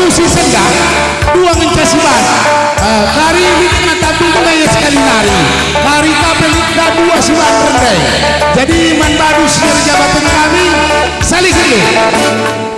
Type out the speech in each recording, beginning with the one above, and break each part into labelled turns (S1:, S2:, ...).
S1: satu si senggang dua mencasiban uh, kari lima tapi mulai sekali nari kari kapel lima dua siban rendai jadi man badu siar jabatan kami saling dulu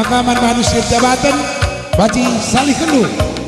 S1: Ranita Ras Bulan Budaya Emang Kaman Manusia Jabatan Baci Salih Kendung